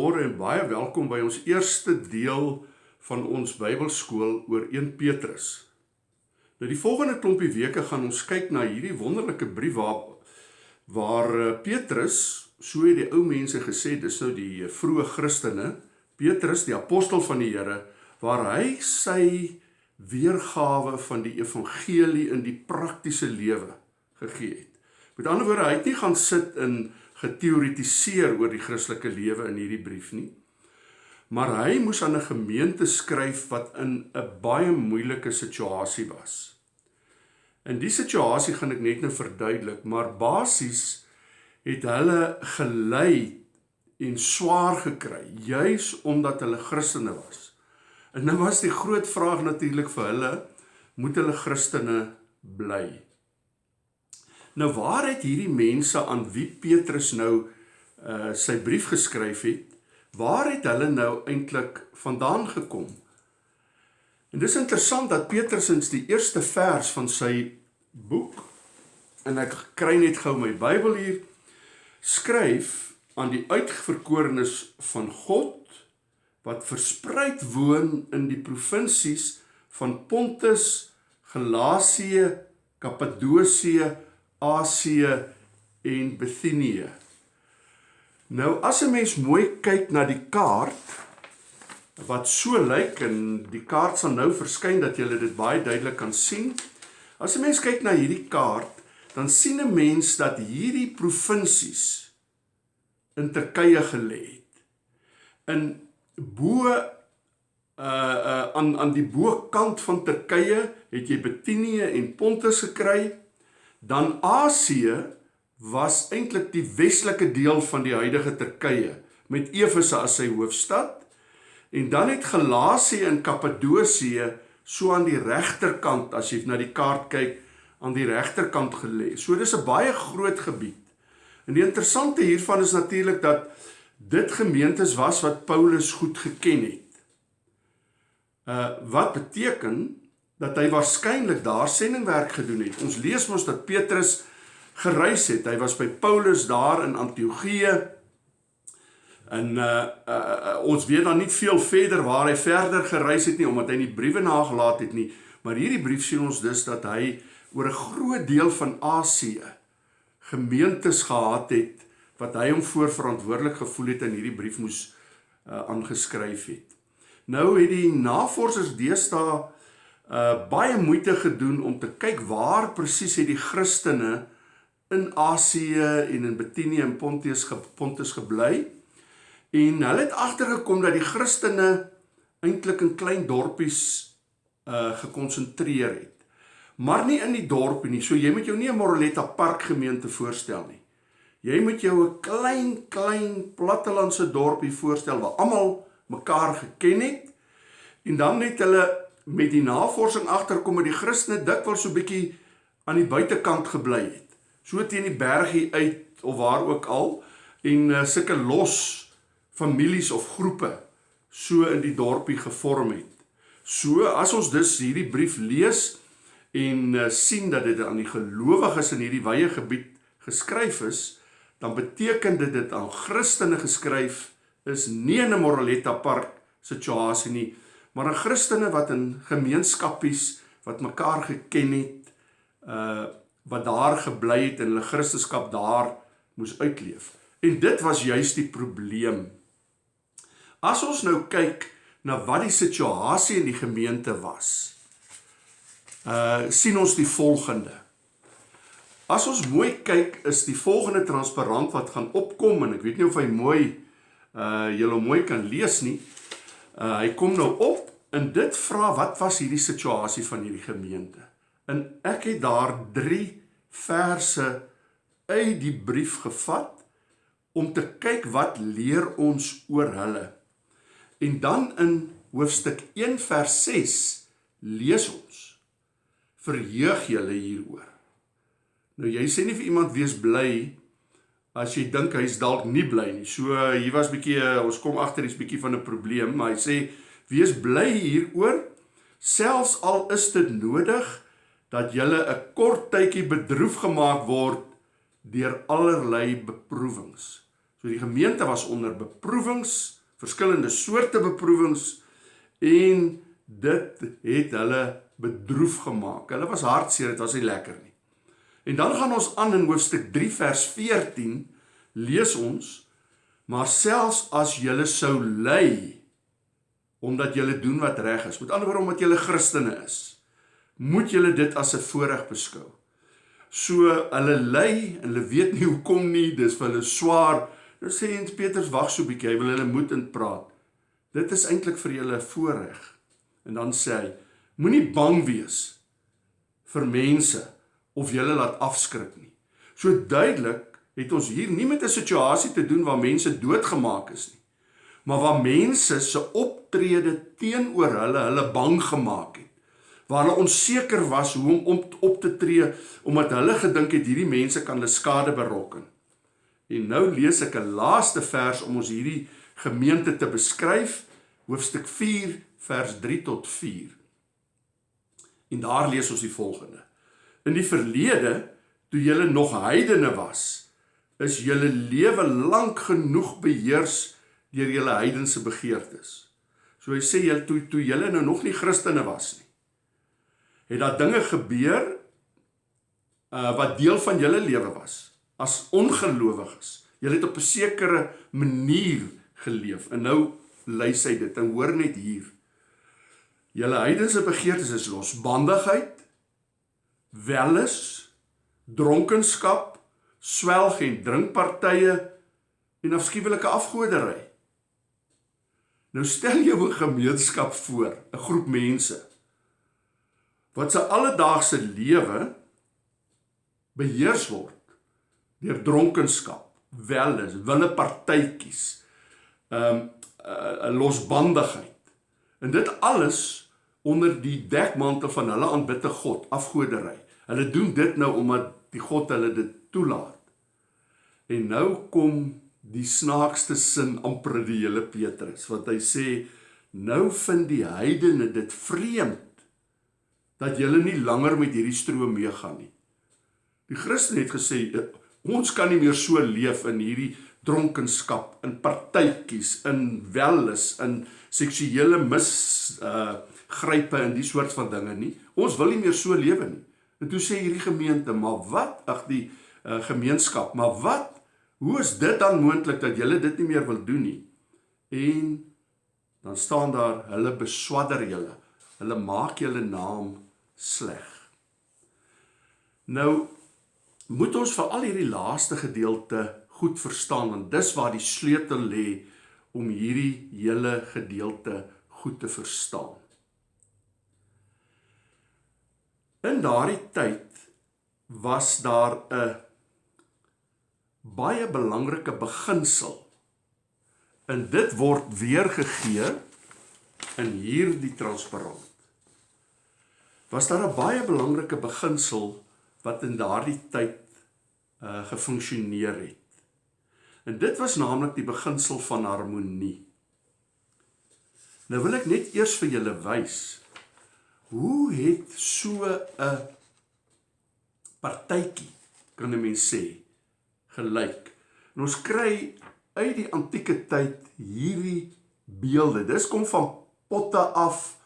Goeiemôre en baie welkom by ons eerste deel van ons Bybelskool oor 1 Petrus. Nou die volgende klompie weke gaan ons kyk na hierdie wonderlike brief waar waar eh, Petrus, so het die ou mense gesê, dis nou die vroeë Christene, Petrus die apostel van die Here, waar hy sy weergawe van die evangelie in die praktiese lewe gegee het. Met ander woorde, hy het nie gaan sit in geteoretiseer oor die Christelike lewe in hierdie brief nie. Maar hy moes aan 'n gemeente skryf wat in 'n baie moeilike situasie was. In die situasie gaan ek net nou verduidelik, maar basies het hulle gelei en swaar gekry juis omdat hulle Christene was. En nou was die groot vraag natuurlik vir hulle, moet hulle Christene bly? Nou waar het hierdie mense aan wie Petrus nou uh sy brief geskryf het, waar het hulle nou eintlik vandaan gekom? En dis interessant dat Petrus in die eerste vers van sy boek en ek kry net gou my Bybel hier skryf aan die uitverkorenes van God wat verspreid woon in die provinsies van Pontus, Galasië, Kappadosie, Asië en Bithynië. Nou as 'n mens mooi kyk na die kaart wat so lyk en die kaart sal nou verskyn dat jy dit baie duidelik kan sien. As 'n mens kyk na hierdie kaart, dan sien 'n mens dat hierdie provinsies in Turkye gelê het. In bo uh uh aan aan die bokant van Turkye het jy Bithynië en Pontus gekry dan Asië was eintlik die westelike deel van die huidige Turkye met Efese as sy hoofstad en dan het Galasië en Kappadosie so aan die regterkant as jy na die kaart kyk aan die regterkant gelê. So dis 'n baie groot gebied. En die interessante hiervan is natuurlik dat dit gemeentes was wat Paulus goed geken het. Uh wat beteken dat hy waarskynlik daar sendingwerk gedoen het. Ons lees mos dat Petrus gereis het. Hy was by Paulus daar in Antiochië. En uh, uh, uh ons weet dan nie veel verder waar hy verder gereis het nie omdat hy nie briewe nagelaat het nie. Maar hierdie brief sien ons dus dat hy oor 'n groot deel van Asië gemeentes gehad het wat hy hom voorverantwoordelik gevoel het in hierdie brief moes uh, aangeskryf het. Nou het die navorsers deesdae uh baie moeite gedoen om te kyk waar presies het die Christene in Asië en in Bithynië en Pontus ge, Pontus gebly. En hulle het agtergekom dat die Christene eintlik in klein dorpies uh gekonsentreer het. Maar nie in die dorpie nie. So jy moet jou nie 'n Moroletta Park gemeente voorstel nie. Jy moet jou 'n klein klein plattelandse dorpie voorstel waar almal mekaar geken het en dan het hulle met die navorsing agterkom dat die Christene dikwels so bietjie aan die buitekant gebly het. So teen die bergie uit of waar ook al en uh, sulke los families of groepe so in die dorpie gevorm het. So as ons dus hierdie brief lees en uh, sien dat dit aan die gelowiges in hierdie wye gebied geskryf is, dan beteken dit dit aan Christene geskryf is nie in 'n Moroletta park situasie nie, maar aan Christene wat in gemeenskappies wat mekaar geken het, uh wat daar gebly het en hulle Christendom daar moes uitleef. En dit was juist die probleem. As ons nou kyk na wat die situasie in die gemeente was, uh sien ons die volgende. As ons mooi kyk, is die volgende transparant wat gaan opkom en ek weet nie of hy mooi uh julle mooi kan lees nie. Uh, hy kom nou op en dit vra wat was hierdie situasie van hierdie gemeente. En ek het daar 3 verse uit die brief gevat om te kyk wat leer ons oor hulle. En dan in hoofstuk 1 vers 6 lees ons verheug julle hieroor. Nou jy sê nie vir iemand wees bly as jy dink hy's dalk nie bly nie. So hier was bietjie ons kom agter hier's bietjie van 'n probleem, maar hy sê wees bly hieroor selfs al is dit nodig dat jy 'n kort tydjie bedroef gemaak word deur allerlei beproewings So die gemeente was onder beproewings, verskillende soorte beproewings en dit het hulle bedroef gemaak. Hulle was hartseer, dit was nie lekker nie. En dan gaan ons aan in hoofstuk 3 vers 14 lees ons maar selfs as julle sou ly omdat julle doen wat reg is, met ander woorde omdat julle Christene is, moet julle dit as 'n voorreg beskou. So hulle ly en hulle weet nie hoekom nie, dis vir hulle swaar. Nou sê Jens Petrus wag so 'n bietjie, hy wil hulle moed in praat. Dit is eintlik vir julle 'n voorreg. En dan sê hy, moenie bang wees vir mense of julle laat afskrik nie. So duidelik het ons hier nie met 'n situasie te doen waar mense doodgemaak is nie, maar waar mense se optrede teenoor hulle hulle bang gemaak het. Waar hulle onseker was hoe om op, op te tree omdat hulle gedink het hierdie mense kan hulle skade berokken. En nou lees ek 'n laaste vers om ons hierdie gemeente te beskryf, hoofstuk 4 vers 3 tot 4. En daar lees ons die volgende: In die verlede, toe julle nog heidene was, is julle lewe lank genoeg beheers deur julle heidense begeertes. So hy sê julle toe toe julle nou nog nie Christene was nie. Het daar dinge gebeur uh wat deel van julle lewe was as ongelowiges. Julle het op 'n sekere manier geleef en nou lys hy dit en hoor net hier. Julle heidense begeertes is losbandigheid, welis, dronkenskap, swelg en drinkpartye en afskuwelike afgoderry. Nou stel jou 'n gemeenskap voor, 'n groep mense wat se alledaagse lewe beheers word deur dronkenskap, welis, wille partytjies, ehm um, 'n losbandigheid. En dit alles onder die dekmantel van hulle aanbidde God, afgoderry. Hulle doen dit nou omdat die God hulle dit toelaat. En nou kom die snaakste sin amper die hele Petrus wat hy sê nou vind die heidene dit vreemd dat julle nie langer met hierdie stroom meegaan nie. Die Christen het gesê ons kan nie meer so leef in hierdie dronkenskap, in partytjies, in welles, in seksuele mis uh grype en die soort van dinge nie. Ons wil nie meer so lewe nie. En toe sê hierdie gemeente, maar wat? Ag die uh, gemeenskap, maar wat? Hoe is dit dan moontlik dat julle dit nie meer wil doen nie? En dan staan daar, hulle beswadder julle. Hulle maak julle naam sleg. Nou moet ons vir al hierdie laaste gedeelte goed verstaan want dis waar die sleutel lê om hierdie hele gedeelte goed te verstaan. In daardie tyd was daar 'n baie belangrike beginsel. En dit word weergegee in hierdie transparant. Was daar 'n baie belangrike beginsel wat in daardie tyd uh gefunksioneer het. En dit was naamlik die beginsel van harmonie. Nou wil ek net eers vir julle wys Hoe het so 'n partytjie kan 'n mens sê gelyk? En ons kry uit die antieke tyd hierdie beelde. Dis kom van potte af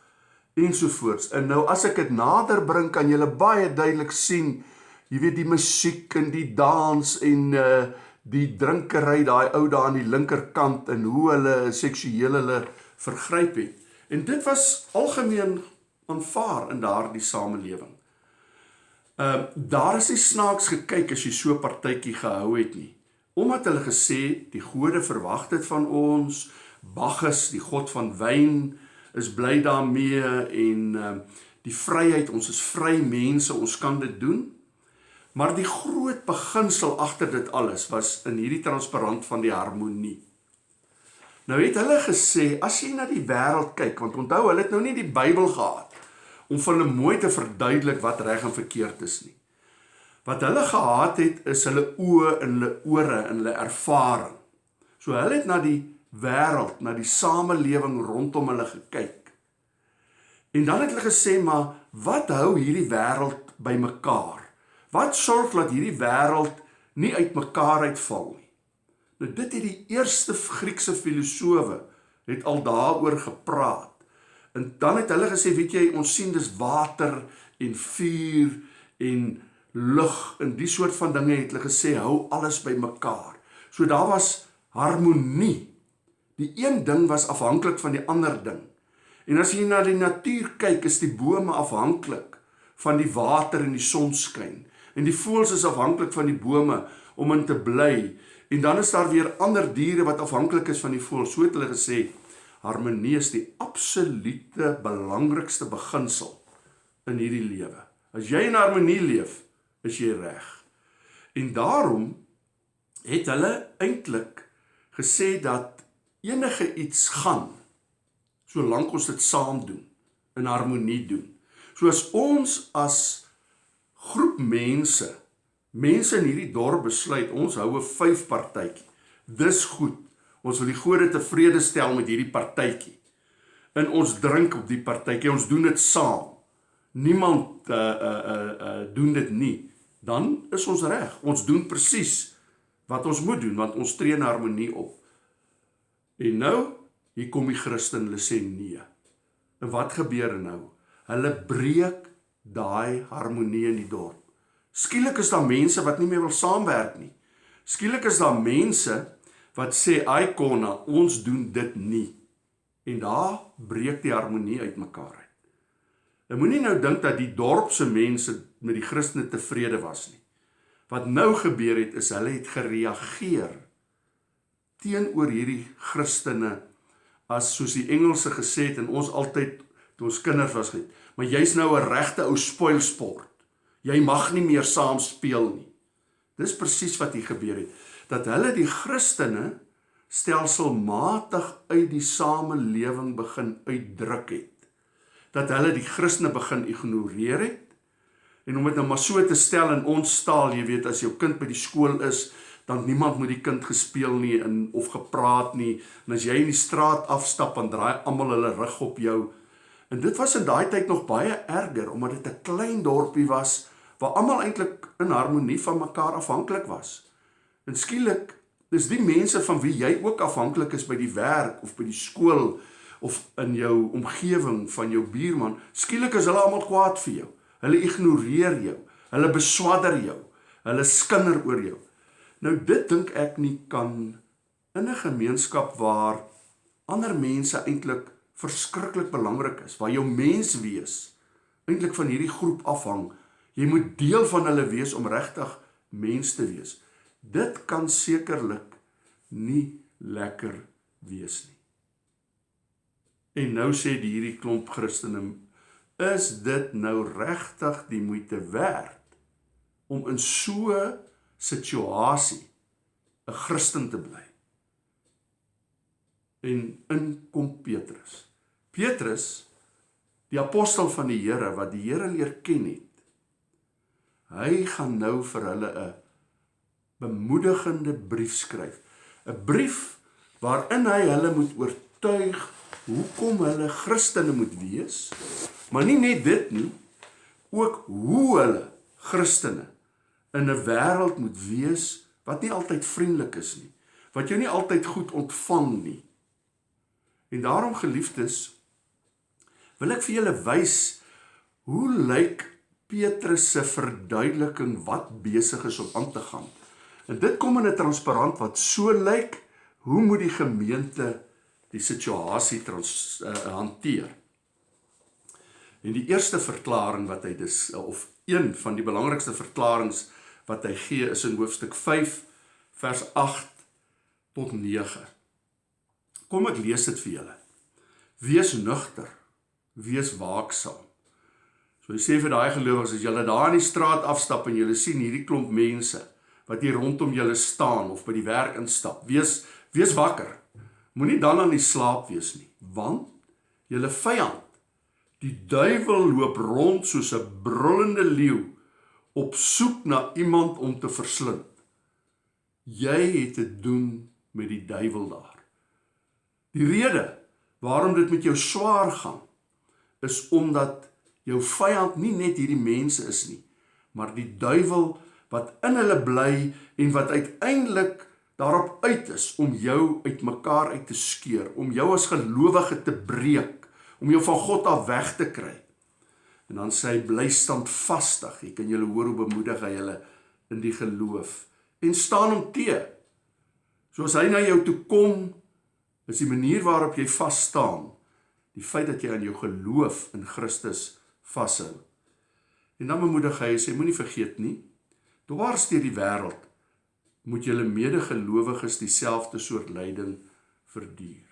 ensovoorts. En nou as ek dit nader bring kan jy baie duidelik sien, jy weet die musiek en die dans en uh die drinkery daai ou daar aan die linkerkant en hoe hulle seksueel hulle vergryp het. En dit was algemeen aanvaar in daardie samelewing. Ehm uh, daar is nie snaaks gekyk as jy so partytjie gehou het nie. Omdat hulle gesê die gode verwag dit van ons, Bacchus, die god van wyn, is bly daarmee en ehm uh, die vryheid, ons is vry mense, ons kan dit doen. Maar die groot beginsel agter dit alles was in hierdie transparant van die harmonie. Nou het hulle gesê as jy na die wêreld kyk, want onthou hulle het nou nie die Bybel gehad om vir hulle mooi te verduidelik wat reg en verkeerd is nie. Wat hulle gehad het is hulle oë en hulle ore en hulle ervaring. So hulle het na die wêreld, na die samelewing rondom hulle gekyk. En dan het hulle gesê maar wat hou hierdie wêreld bymekaar? Wat sorg dat hierdie wêreld nie uitmekaar uitval nie? Nou dit het die eerste Griekse filosowe het al daaroor gepraat. En dan het hulle gesê, weet jy, ons sien dis water en vuur en lug en die soort van dinge het hulle gesê hou alles bymekaar. So daar was harmonie. Die een ding was afhanklik van die ander ding. En as jy na die natuur kyk, is die bome afhanklik van die water en die sonskyn. En die voëls is afhanklik van die bome om in te bly. En dan is daar weer ander diere wat afhanklik is van die voëls. So het hulle gesê harmonie is die absolute belangrikste beginsel in hierdie lewe. As jy in harmonie leef, is jy reg. En daarom het hulle eintlik gesê dat enige iets gaan solank ons dit saam doen, in harmonie doen. Soos ons as groep mense, mense in hierdie dorp besluit, ons hou 'n vyf partytjie. Dis goed. Ons wil die gode tevrede stel met hierdie partytjie. En ons drink op die partytjie. Ons doen dit saam. Niemand uh uh uh, uh doen dit nie. Dan is ons reg. Ons doen presies wat ons moet doen want ons tree in harmonie op. En nou hier kom die Christen hulle sê nee. En wat gebeur nou? Hulle breek daai harmonie in die dorp. Skielik is daar mense wat nie meer wil saamwerk nie. Skielik is daar mense wat sê ai konna ons doen dit nie. En daar breek die harmonie uitmekaar uit. Jy moenie nou dink dat die dorp se mense met die Christene tevrede was nie. Wat nou gebeur het is hulle het gereageer teenoor hierdie Christene as soos die Engelse gesê het en ons altyd toe ons kinders was gesê, maar jy's nou 'n regte ou spoilsport. Jy mag nie meer saam speel nie. Dis presies wat hier gebeur het. Dat hulle die Christene stelselmatig uit die samelewing begin uitdruk het. Dat hulle die Christene begin ignoreer het. En om dit nou maar so te stel in ons taal, jy weet as jou kind by die skool is, dan niemand met die kind gespeel nie en of gepraat nie. En as jy in die straat afstap dan draai almal hulle rug op jou. En dit was in daai tyd nog baie erger omdat dit 'n klein dorpie was waar almal eintlik in harmonie van mekaar afhanklik was. En skielik is die mense van wie jy ook afhanklik is by die werk of by die skool of in jou omgewing van jou buurman, skielik is hulle almal kwaad vir jou. Hulle ignoreer jou. Hulle beswadder jou. Hulle skinder oor jou. Nou dit dink ek nie kan in 'n gemeenskap waar ander mense eintlik verskriklik belangrik is, waar jou mens wees eintlik van hierdie groep afhang. Jy moet deel van hulle wees om regtig mens te wees. Dit kan sekerlik nie lekker wees nie. En nou sê die hierdie klomp Christene, is dit nou regtig die moeite werd om in so situasie 'n Christen te bly. En in kom Petrus. Petrus, die apostel van die Here wat die Here leer ken het. Hy gaan nou vir hulle 'n bemoedigende brief skryf. 'n Brief waarin hy hulle moet oortuig hoekom hulle Christene moet wees, maar nie net dit nie, ook hoe hulle Christene in 'n wêreld moet wees wat nie altyd vriendelik is nie, wat jou nie altyd goed ontvang nie. En daarom geliefdes, wil ek vir julle wys hoe lyk Petrus se verduideliking wat besig is om aan te gaan. En dit kom in 'n transparant wat so lyk, hoe moet die gemeente die situasie trans uh, hanteer? En die eerste verklaring wat hy dis of een van die belangrikste verklaringe wat hy gee is in hoofstuk 5 vers 8 tot 9. Kom ek lees dit vir julle. Wees nugter, wees waaksaam. So hy sê vir daai gelowiges as julle daar in die straat afstap en julle sien hierdie klomp mense wat hier rondom julle staan of by die werk instap, wees wees wakker. Moenie dan aan die slaap wees nie, want julle vyand, die duiwel loop rond soos 'n brullende leeu op soek na iemand om te verslind. Jy het te doen met die duiwel daar. Die rede waarom dit met jou swaar gaan is omdat jou vyand nie net hierdie mense is nie, maar die duiwel wat in hulle bly en wat uiteindelik daarop uit is om jou uitmekaar uit te skeur, om jou as gelowige te breek, om jou van God af weg te kry. En dan sê hy bly standvastig. Jy kan julle hoor hoe bemoedig hy hulle in die geloof en staan hom te. Soos hy na jou toe kom, is die manier waarop jy vas staan, die feit dat jy aan jou geloof in Christus vashou. En dan bemoedig hy sê moenie vergeet nie, dwars deur die wêreld moet julle medegelowiges dieselfde soort lyding verduur.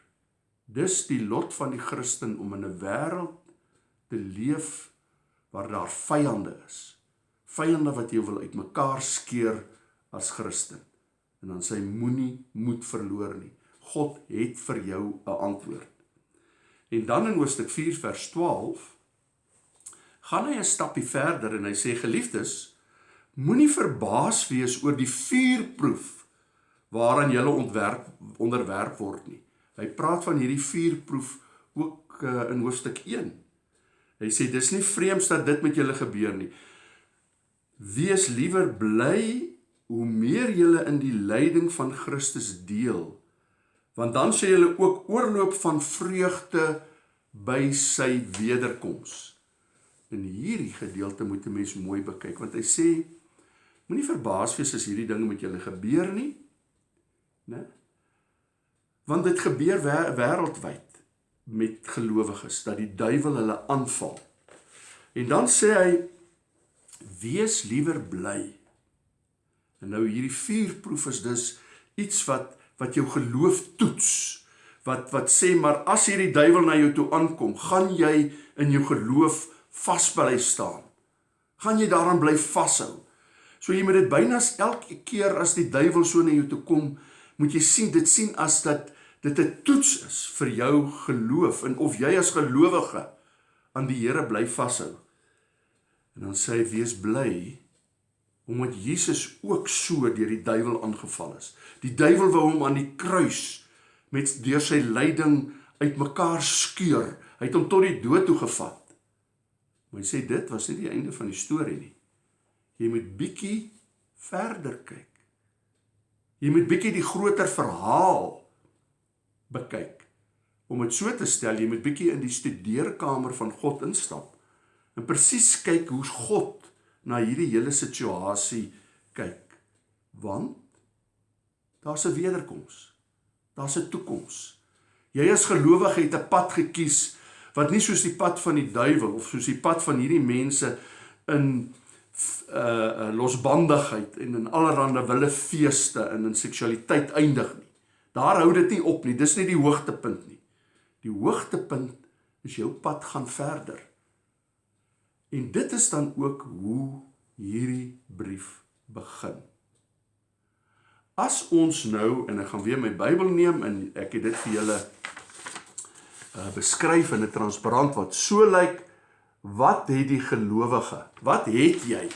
Dis die lot van die Christen om in 'n wêreld te leef waar daar vyande is. Vyande wat jou wil uitmekaar skeur as Christen. En dan sê moenie moed verloor nie. God het vir jou 'n antwoord. En dan in Hoofstuk 4 vers 12 gaan hy 'n stapie verder en hy sê geliefdes, moenie verbaas wees oor die vuurproef waaraan julle ontwerp onderwerp word nie. Hy praat van hierdie vuurproef ook uh, in hoofstuk 1. Hy sê dis nie vreemd dat dit met julle gebeur nie. Wees liewer bly hoe meer julle in die lyding van Christus deel, want dan sê julle ook oorloop van vreugde by sy wederkoms. In hierdie gedeelte moet 'n mens mooi bekyk want hy sê moenie verbaas wees as hierdie dinge met julle gebeur nie. Né? Want dit gebeur wêreldwyd met gelowiges dat die duiwel hulle aanval. En dan sê hy wees liewer bly. En nou hierdie vuurproef is dus iets wat wat jou geloof toets. Wat wat sê maar as hierdie duiwel na jou toe aankom, gaan jy in jou geloof vasbly staan. Gaan jy daaraan bly vashou. So jy moet dit byna elke keer as die duiwel so na jou toe kom, moet jy sien dit sien as dat dit 'n toets is vir jou geloof en of jy as gelowige aan die Here bly vashou. En dan sê hy wees bly omdat Jesus ook so deur die duiwel aangeval is. Die duiwel wou hom aan die kruis met deur sy lyding uitmekaar skeur. Hy het hom tot die dood toe gevat. Maar hy sê dit was nie die einde van die storie nie. Jy moet bietjie verder kyk. Jy moet bietjie die groter verhaal bekyk. Om dit so te stel, jy moet bietjie in die studeerkamer van God instap en presies kyk hoe God na hierdie hele situasie kyk. Want daar's 'n wederkoms. Daar's 'n toekoms. Jy as gelowige het 'n pad gekies wat nie soos die pad van die duiwel of soos die pad van hierdie mense in uh, losbandigheid en in allerlei wille feeste en in seksualiteit eindig nie. Daar hou dit nie op nie. Dis nie die hoogtepunt nie. Die hoogtepunt is jou pad gaan verder. En dit is dan ook hoe hierdie brief begin. As ons nou en ek gaan weer my Bybel neem en ek het dit vir julle uh beskryf in 'n transparant wat so lyk wat het die gelowige? Wat het jy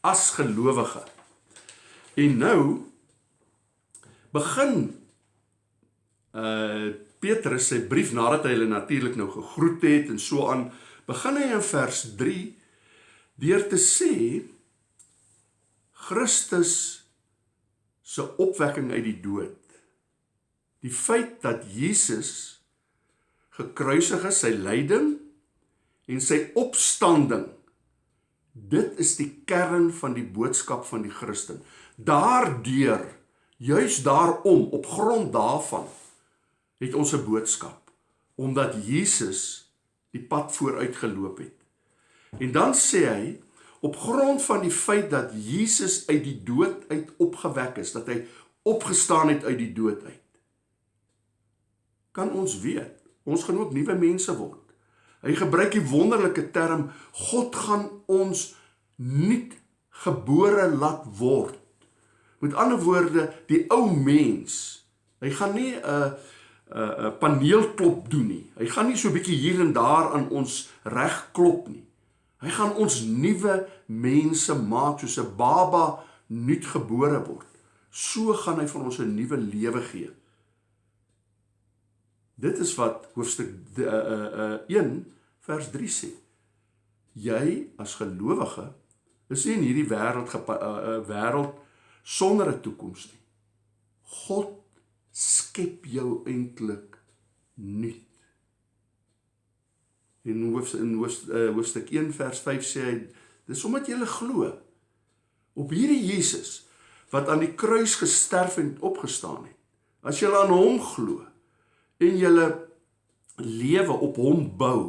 as gelowige? En nou begin uh Petrus sy brief nadat hy hulle natuurlik nou gegroet het en so aan begin hy in vers 3 deur te sê Christus se opwekking uit die dood. Die feit dat Jesus gekruisig is sy lyding en sy opstanding dit is die kern van die boodskap van die Christen. Daardeur juis daarom op grond daarvan het ons 'n boodskap omdat Jesus die pad vooruit geloop het. En dan sê hy op grond van die feit dat Jesus uit die dood uit opgewek is, dat hy opgestaan het uit die dood uit. Kan ons weet, ons gaan ook nuwe mense word. Hy gebruik die wonderlike term God gaan ons nuut gebore laat word. Met ander woorde, die ou mens, hy gaan nie 'n uh, 'n uh, paneelklop doen nie. Hy gaan nie so bietjie hier en daar aan ons reg klop nie. Hy gaan ons nuwe mense maak soos 'n baba nuut gebore word. So gaan hy van ons 'n nuwe lewe gee. Dit is wat hoofstuk uh uh uh 1 vers 3 sê. Jy as gelowige is nie in hierdie wêreld uh, uh, wêreld sonder 'n toekoms nie. God skep jou eintlik nuut. In hoof in hoof, uh, hoofstuk 1 vers 5 sê hy dis omdat jy glo op hierdie Jesus wat aan die kruis gesterf en opgestaan het. As jy aan hom glo en jy lewe op hom bou,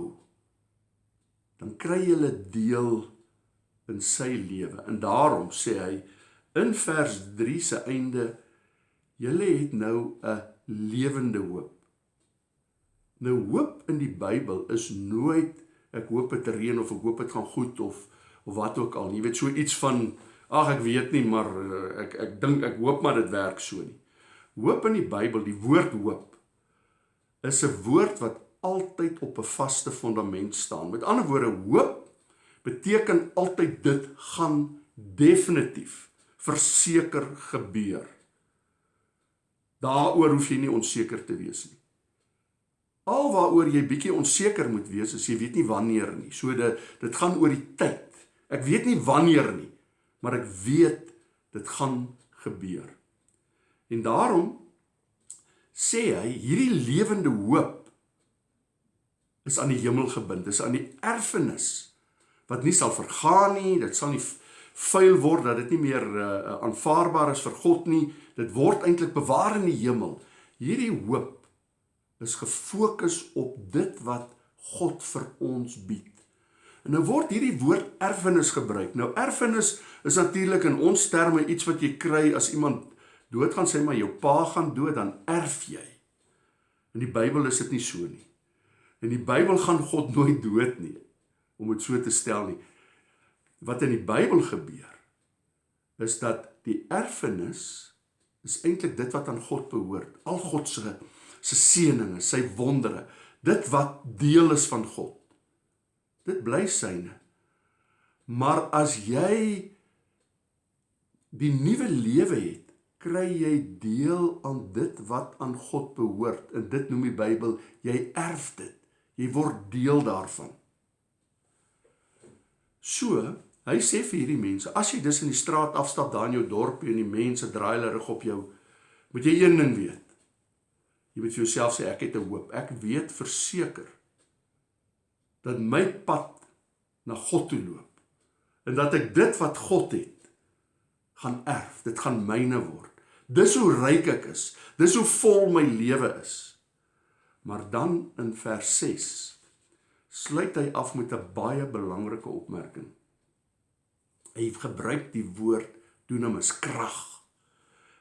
dan kry jy deel in sy lewe. En daarom sê hy in vers 3 se einde julle het nou 'n lewende hoop. Nou hoop in die Bybel is nooit ek hoop dit reën of ek hoop dit gaan goed of of wat ook al. Jy weet so iets van ag ek weet nie maar eh, ek ek dink ek hoop maar dit werk so nie. Hoop in die Bybel, die woord hoop is 'n woord wat altyd op 'n vaste fondament staan. Met ander woorde, hoop beteken altyd dit gaan definitief verseker gebeur. Daaroor hoef jy nie onseker te wees nie. Alwaaroor jy bietjie onseker moet wees, is jy weet nie wanneer nie. So dit dit gaan oor die tyd. Ek weet nie wanneer nie, maar ek weet dit gaan gebeur. En daarom sê hy hierdie lewende hoop is aan die hemel gebind, is aan die erfenis wat nie sal vergaan nie, dit sal nie vuil word dat dit nie meer uh, aanvaarbaar is vir God nie. Dit word eintlik bewaar in die hemel. Hierdie hoop is gefokus op dit wat God vir ons bied. En nou word hierdie woord erfenis gebruik. Nou erfenis is natuurlik in ons terme iets wat jy kry as iemand doodgaan, sê maar jou pa gaan dood, dan erf jy. In die Bybel is dit nie so nie. In die Bybel gaan God nooit dood nie om dit so te stel nie. Wat in die Bybel gebeur is dat die erfenis is eintlik dit wat aan God behoort. Al God se se seëninge, sy wondere, dit wat deel is van God. Dit bly syne. Maar as jy die nuwe lewe het, kry jy deel aan dit wat aan God behoort. En dit noem die Bybel jy erf dit. Jy word deel daarvan. So, hy sê vir hierdie mense, as jy dus in die straat afstap daar in jou dorpie en die mense draai hulle rug op jou, moet jy een ding weet. Jy moet vir jouself sê ek het 'n hoop. Ek weet verseker dat my pad na God toe loop en dat ek dit wat God het gaan erf. Dit gaan myne word. Dis hoe ryk ek is. Dis hoe vol my lewe is. Maar dan in vers 6 sluit hy af met 'n baie belangrike opmerking. Hy gebruik die woord dunamis krag.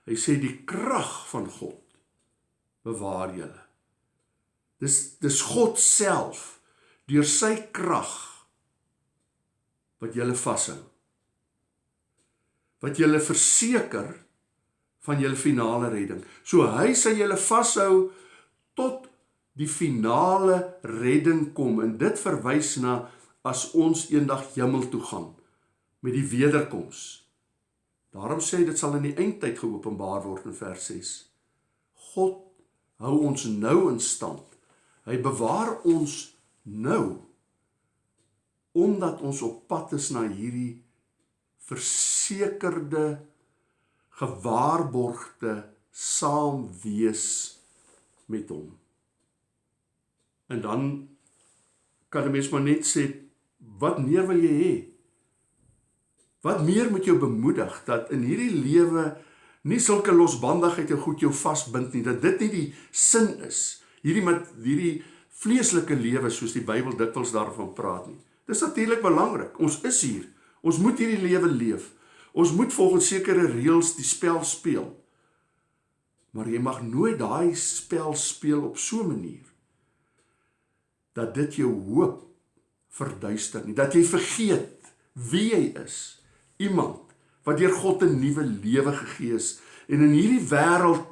Hy sê die krag van God bewaar julle. Dis dis God self deur sy krag wat julle vashou. Wat julle verseker van julle finale redding. So hy sê julle vashou tot die finale redding kom en dit verwys na as ons eendag hemel toe gaan met die wederkoms. Daarom sê dit sal in die eindtyd geopenbaar word in vers 6. God hou ons nou in stand. Hy bewaar ons nou omdat ons op pad is na hierdie versekerde gewaarborgde saam wees met hom. En dan kan 'n mens maar net sê wat meer wil jy hê? Wat meer moet jou bemoedig dat in hierdie lewe nie sulke losbandigheid jou goed jou vasbind nie, dat dit nie die sin is. Hierdie met hierdie vleeslike lewe soos die Bybel dikwels daarvan praat nie. Dis natuurlik belangrik. Ons is hier. Ons moet hierdie lewe leef. Ons moet volgens sekere reëls die spel speel. Maar jy mag nooit daai spel speel op so 'n manier dat dit jou hoop verduister nie, dat jy vergeet wie jy is. Iemand wat deur God 'n nuwe lewe gegee is en in hierdie wêreld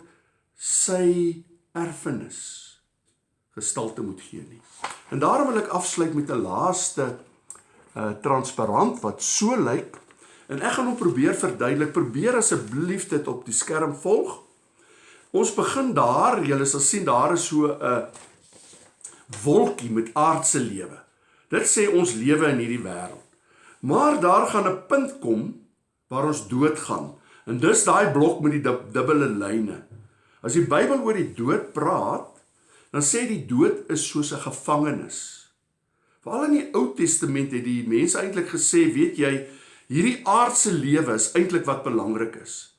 sy erfenis gestalte moet gee nie. En daarom wil ek afsluit met 'n laaste uh transparant wat so lyk en ek gaan hom probeer verduidelik. Probeer asseblief dit op die skerm volg. Ons begin daar, julle sal sien daar is so 'n uh, wolkie met aardse lewe. Dit sê ons lewe in hierdie wêreld. Maar daar gaan 'n punt kom waar ons doodgaan. En dis daai blok met die dubbele lyne. As die Bybel oor die dood praat, dan sê die dood is soos 'n gevangenis. Veral in die Ou Testament het die mense eintlik gesê, weet jy, hierdie aardse lewe is eintlik wat belangrik is.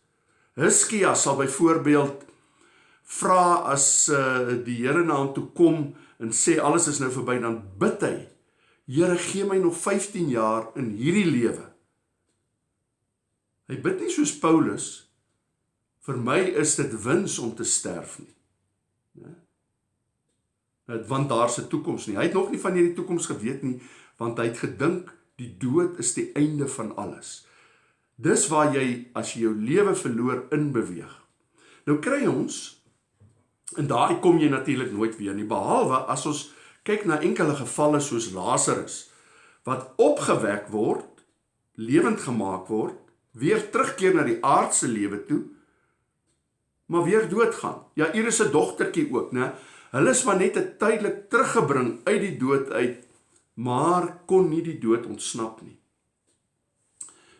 Hizkia sal byvoorbeeld vra as uh, die Here na hom toe kom en sê alles is nou verby dan bid hy Here gee my nog 15 jaar in hierdie lewe. Hy bid nie soos Paulus vir my is dit wins om te sterf nie. Né? Net want daar's 'n toekoms nie. Hy het nog nie van hierdie toekoms geweet nie want hy het gedink die dood is die einde van alles. Dis waar jy as jy jou lewe verloor in beweeg. Nou kry ons en daai kom jy natuurlik nooit weer nie behalwe as ons kyk na enkele gevalle soos Lazarus wat opgewek word, lewend gemaak word, weer terugkeer na die aardse lewe toe, maar weer doodgaan. Ja, Iris se dogtertjie ook, né? Hulle is maar net 'n tydelik teruggebring uit die dood uit, maar kon nie die dood ontsnap nie.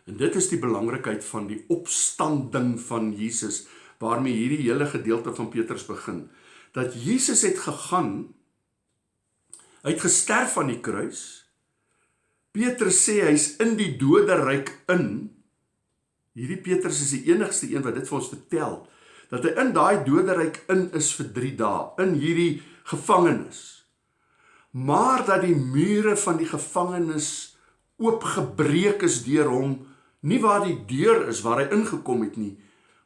En dit is die belangrikheid van die opstanding van Jesus waarmee hierdie hele gedeelte van Petrus begin. Dat Jesus het gegaan, hy het gesterf aan die kruis. Petrus sê hy's in die doderyk in. Hierdie Petrus is die enigste een wat dit vir ons vertel dat hy in daai doderyk in is vir 3 dae in hierdie gevangenis. Maar dat die mure van die gevangenis oopgebreek is deur hom nie waar die deur is waar hy ingekom het nie,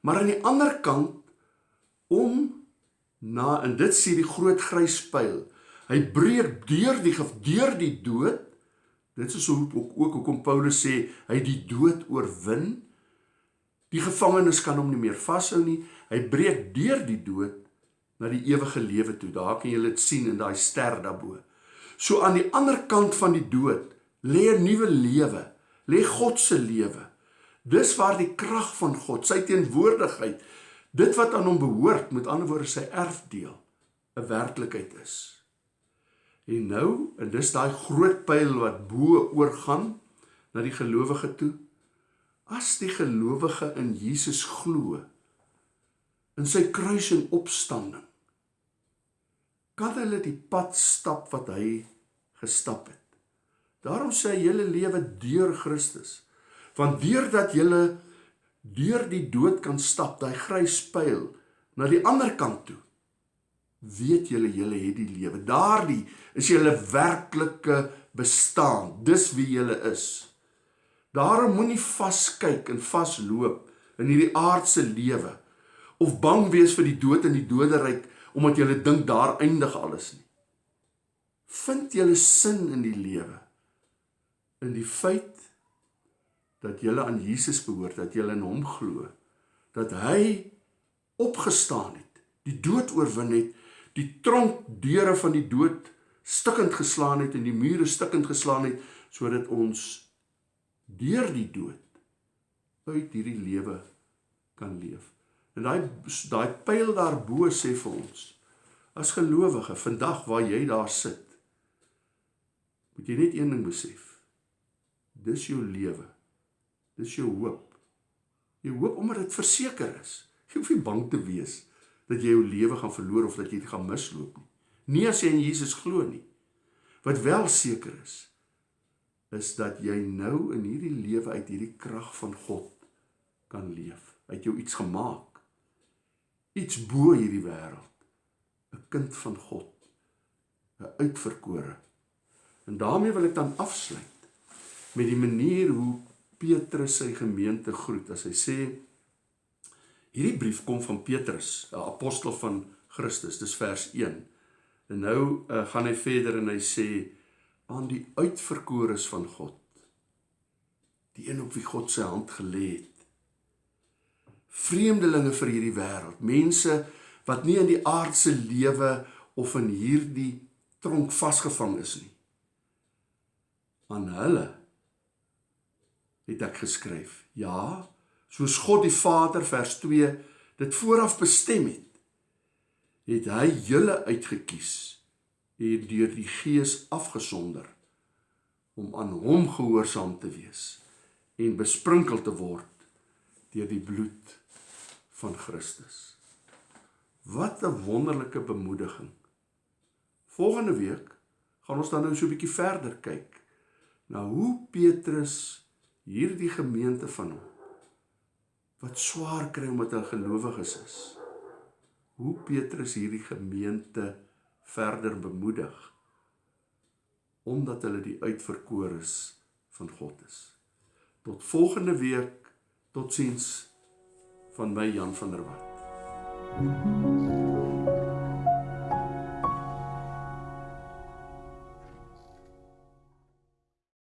maar aan die ander kant om na en dit sê die groot grys pyl. Hy breek deur die deur die dood. Dit is hoe ook ook hoekom Paulus sê hy die dood oorwin. Die gevangenes kan hom nie meer vashou nie. Hy breek deur die dood na die ewige lewe toe. Daar kan jy dit sien in daai ster daarbo. So aan die ander kant van die dood lê 'n nuwe lewe, lê God se lewe. Dis waar die krag van God, sy teenwoordigheid, dit wat aan hom behoort, met ander woorde sy erfdeel, 'n werklikheid is. En nou, en dis daai groot pyl wat bo oorgaan na die gelowige toe. As die gelowige in Jesus glo, in sy kruis en opstanding, kan hulle die pad stap wat hy gestap het. Daarom sê hy hele lewe deur Christus want deurdat jy deur die dood kan stap, daai grys pyl na die ander kant toe, weet julle julle het die lewe. Daardie is julle werklike bestaan. Dis wie julle is. Daarom moenie vaskyk en vasloop in hierdie aardse lewe of bang wees vir die dood en die doderyk omdat jy dink daar eindig alles nie. Vind julle sin in die lewe in die feit dat jy aan Jesus behoort, dat jy in hom glo, dat hy opgestaan het, die dood oorwin het, die tronk deure van die dood stikkend geslaan het en die mure stikkend geslaan het sodat ons deur die dood uit hierdie lewe kan leef. En daai daai pyl daarbo sê vir ons as gelowige vandag waar jy daar sit moet jy net een ding besef. Dis jou lewe. Dis jou hoop. Jy hoop omdat dit verseker is. Jy hoef nie bang te wees dat jy jou lewe gaan verloor of dat jy dit gaan misloop nie. Nie as jy in Jesus glo nie. Wat wel seker is is dat jy nou in hierdie lewe uit hierdie krag van God kan leef. Hy het jou iets gemaak. Iets bo hierdie wêreld. 'n Kind van God. 'n Uitverkore. En daarmee wil ek dan afsluit met die manier hoe Petrus sy gemeente groet as hy sê hierdie brief kom van Petrus, 'n apostel van Christus, dis vers 1. En nou uh, gaan hy verder en hy sê aan die uitverkores van God, die een op wie God sy hand gelê het. Vreemdelinge vir hierdie wêreld, mense wat nie in die aardse lewe of in hierdie tronk vasgevang is nie. Aan hulle het ek geskryf. Ja, soos God die Vader vers 2 dit vooraf bestem het, het hy julle uitgekies en deur die Gees afgesonder om aan hom gehoorsaam te wees en besprinkel te word deur die bloed van Christus. Wat 'n wonderlike bemoediging. Volgende week gaan ons dan nou so 'n bietjie verder kyk na hoe Petrus hierdie gemeente van hom wat swaar kry omdat hulle gelowiges is. Hoe Petrus hierdie gemeente verder bemoedig omdat hulle die uitverkorenes van God is. Tot volgende week. Totsiens van my Jan van der Walt. Thank you.